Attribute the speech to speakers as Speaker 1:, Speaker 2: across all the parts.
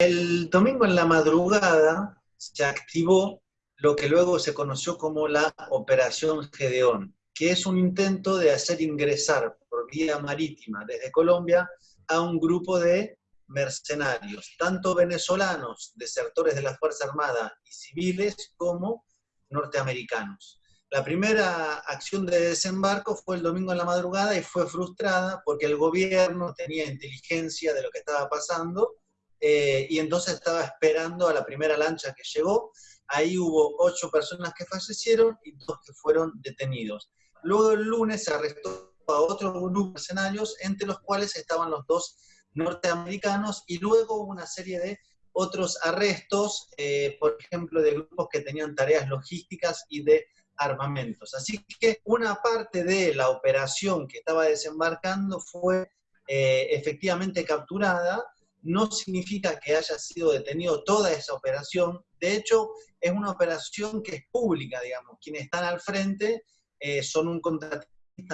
Speaker 1: El domingo en la madrugada se activó lo que luego se conoció como la Operación Gedeón, que es un intento de hacer ingresar por vía marítima desde Colombia a un grupo de mercenarios, tanto venezolanos, desertores de la Fuerza Armada y civiles, como norteamericanos. La primera acción de desembarco fue el domingo en la madrugada y fue frustrada porque el gobierno tenía inteligencia de lo que estaba pasando eh, y entonces estaba esperando a la primera lancha que llegó. Ahí hubo ocho personas que fallecieron y dos que fueron detenidos. Luego el lunes se arrestó a otro grupo de mercenarios, entre los cuales estaban los dos norteamericanos, y luego una serie de otros arrestos, eh, por ejemplo, de grupos que tenían tareas logísticas y de armamentos. Así que una parte de la operación que estaba desembarcando fue eh, efectivamente capturada, no significa que haya sido detenido toda esa operación, de hecho es una operación que es pública, digamos, quienes están al frente eh, son un contratista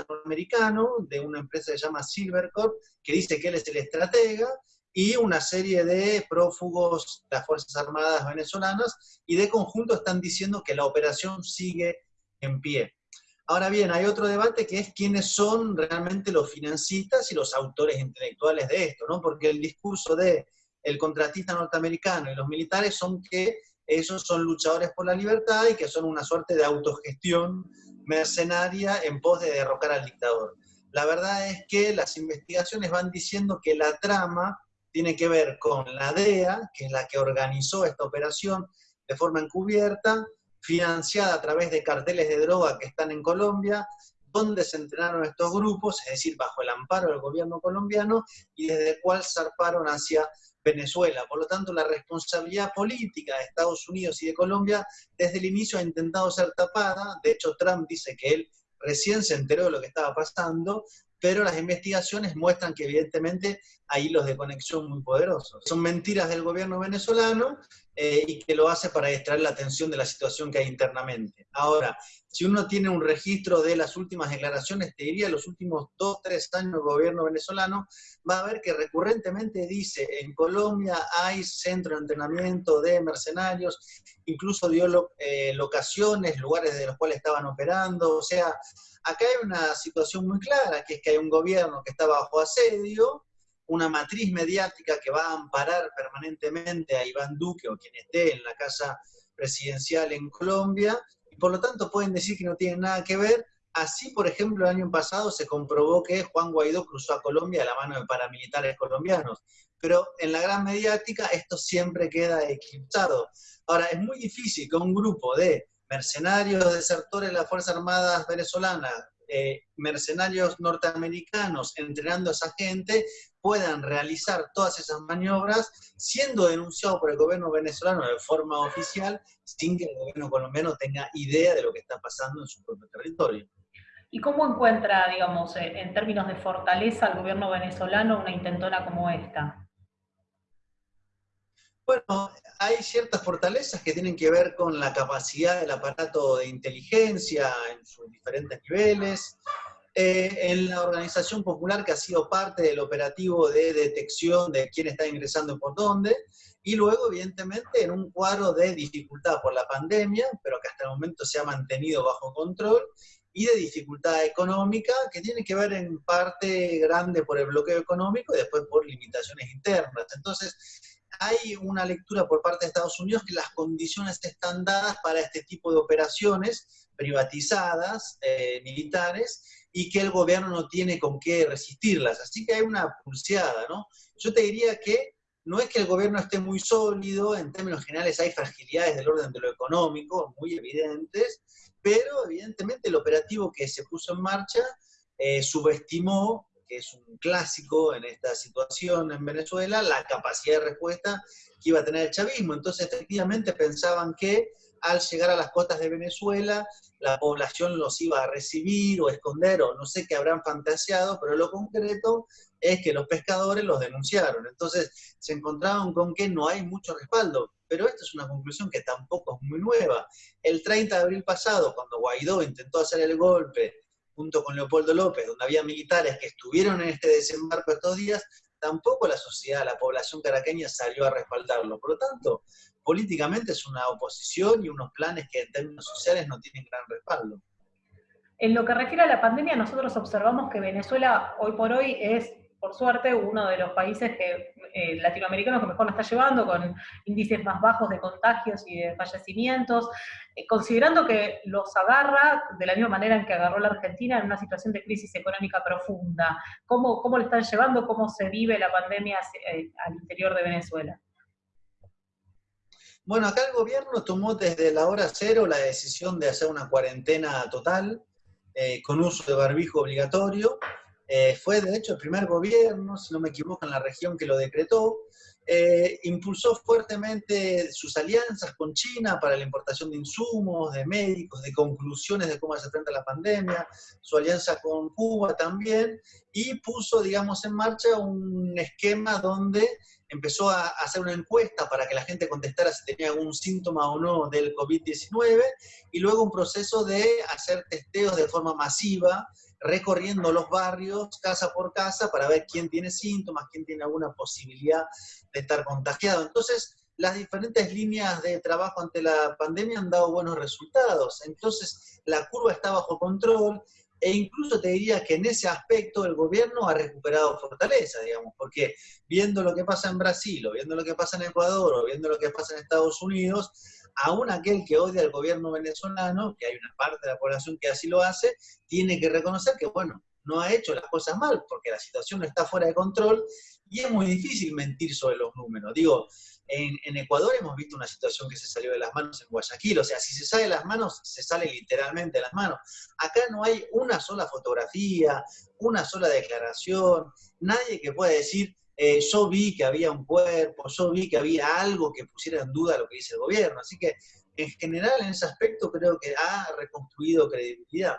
Speaker 1: norteamericano de una empresa que se llama Silvercorp, que dice que él es el estratega, y una serie de prófugos de las Fuerzas Armadas venezolanas, y de conjunto están diciendo que la operación sigue en pie. Ahora bien, hay otro debate que es quiénes son realmente los financistas y los autores intelectuales de esto, ¿no? Porque el discurso de el contratista norteamericano y los militares son que esos son luchadores por la libertad y que son una suerte de autogestión mercenaria en pos de derrocar al dictador. La verdad es que las investigaciones van diciendo que la trama tiene que ver con la DEA, que es la que organizó esta operación de forma encubierta, financiada a través de carteles de droga que están en Colombia, donde se entrenaron estos grupos, es decir, bajo el amparo del gobierno colombiano, y desde el cual zarparon hacia Venezuela. Por lo tanto, la responsabilidad política de Estados Unidos y de Colombia desde el inicio ha intentado ser tapada. De hecho, Trump dice que él recién se enteró de lo que estaba pasando, pero las investigaciones muestran que evidentemente hay hilos de conexión muy poderosos. Son mentiras del gobierno venezolano eh, y que lo hace para distraer la atención de la situación que hay internamente. Ahora, si uno tiene un registro de las últimas declaraciones, te diría los últimos dos, tres años del gobierno venezolano, va a ver que recurrentemente dice, en Colombia hay centro de entrenamiento de mercenarios, incluso dio eh, locaciones, lugares de los cuales estaban operando, o sea, acá hay una situación muy clara, que es que hay un gobierno que está bajo asedio, una matriz mediática que va a amparar permanentemente a Iván Duque o quien esté en la casa presidencial en Colombia, y por lo tanto pueden decir que no tienen nada que ver. Así, por ejemplo, el año pasado se comprobó que Juan Guaidó cruzó a Colombia a la mano de paramilitares colombianos, pero en la gran mediática esto siempre queda eclipsado. Ahora, es muy difícil que un grupo de mercenarios desertores de las Fuerzas Armadas venezolanas, eh, mercenarios norteamericanos entrenando a esa gente, puedan realizar todas esas maniobras siendo denunciados por el gobierno venezolano de forma oficial sin que el gobierno colombiano tenga idea de lo que está pasando en su propio territorio.
Speaker 2: ¿Y cómo encuentra, digamos, en términos de fortaleza el gobierno venezolano una intentona como esta?
Speaker 1: Bueno, hay ciertas fortalezas que tienen que ver con la capacidad del aparato de inteligencia en sus diferentes niveles, eh, en la organización popular que ha sido parte del operativo de detección de quién está ingresando y por dónde, y luego, evidentemente, en un cuadro de dificultad por la pandemia, pero que hasta el momento se ha mantenido bajo control, y de dificultad económica, que tiene que ver en parte grande por el bloqueo económico y después por limitaciones internas. Entonces, hay una lectura por parte de Estados Unidos que las condiciones están dadas para este tipo de operaciones privatizadas, eh, militares, y que el gobierno no tiene con qué resistirlas. Así que hay una pulseada, ¿no? Yo te diría que no es que el gobierno esté muy sólido, en términos generales hay fragilidades del orden de lo económico, muy evidentes, pero evidentemente el operativo que se puso en marcha eh, subestimó, que es un clásico en esta situación en Venezuela, la capacidad de respuesta que iba a tener el chavismo. Entonces efectivamente pensaban que al llegar a las costas de Venezuela, la población los iba a recibir o esconder, o no sé qué habrán fantaseado, pero lo concreto es que los pescadores los denunciaron. Entonces se encontraron con que no hay mucho respaldo. Pero esta es una conclusión que tampoco es muy nueva. El 30 de abril pasado, cuando Guaidó intentó hacer el golpe junto con Leopoldo López, donde había militares que estuvieron en este desembarco estos días, tampoco la sociedad, la población caraqueña salió a respaldarlo. Por lo tanto, políticamente es una oposición y unos planes que en términos sociales no tienen gran respaldo.
Speaker 2: En lo que refiere a la pandemia, nosotros observamos que Venezuela hoy por hoy es por suerte, uno de los países que, eh, latinoamericanos que mejor lo está llevando, con índices más bajos de contagios y de fallecimientos, eh, considerando que los agarra de la misma manera en que agarró la Argentina en una situación de crisis económica profunda. ¿Cómo, cómo le están llevando, cómo se vive la pandemia eh, al interior de Venezuela?
Speaker 1: Bueno, acá el gobierno tomó desde la hora cero la decisión de hacer una cuarentena total, con uso de barbijo obligatorio, eh, fue de hecho el primer gobierno, si no me equivoco, en la región que lo decretó. Eh, impulsó fuertemente sus alianzas con China para la importación de insumos, de médicos, de conclusiones de cómo se enfrenta la pandemia, su alianza con Cuba también, y puso, digamos, en marcha un esquema donde empezó a hacer una encuesta para que la gente contestara si tenía algún síntoma o no del COVID-19, y luego un proceso de hacer testeos de forma masiva recorriendo los barrios casa por casa para ver quién tiene síntomas, quién tiene alguna posibilidad de estar contagiado. Entonces, las diferentes líneas de trabajo ante la pandemia han dado buenos resultados. Entonces, la curva está bajo control e incluso te diría que en ese aspecto el gobierno ha recuperado fortaleza, digamos, porque viendo lo que pasa en Brasil, o viendo lo que pasa en Ecuador, o viendo lo que pasa en Estados Unidos, aún aquel que odia al gobierno venezolano, que hay una parte de la población que así lo hace, tiene que reconocer que, bueno, no ha hecho las cosas mal, porque la situación está fuera de control y es muy difícil mentir sobre los números. Digo, en, en, Ecuador hemos visto una situación que se salió de las manos en Guayaquil, o sea, si se sale de las manos, se sale literalmente de las manos. Acá no hay una sola fotografía, una sola declaración, nadie que pueda decir, eh, yo vi que había un cuerpo, yo vi que había algo que pusiera en duda lo que dice el gobierno. Así que, en general, en ese aspecto, creo que ha reconstruido credibilidad.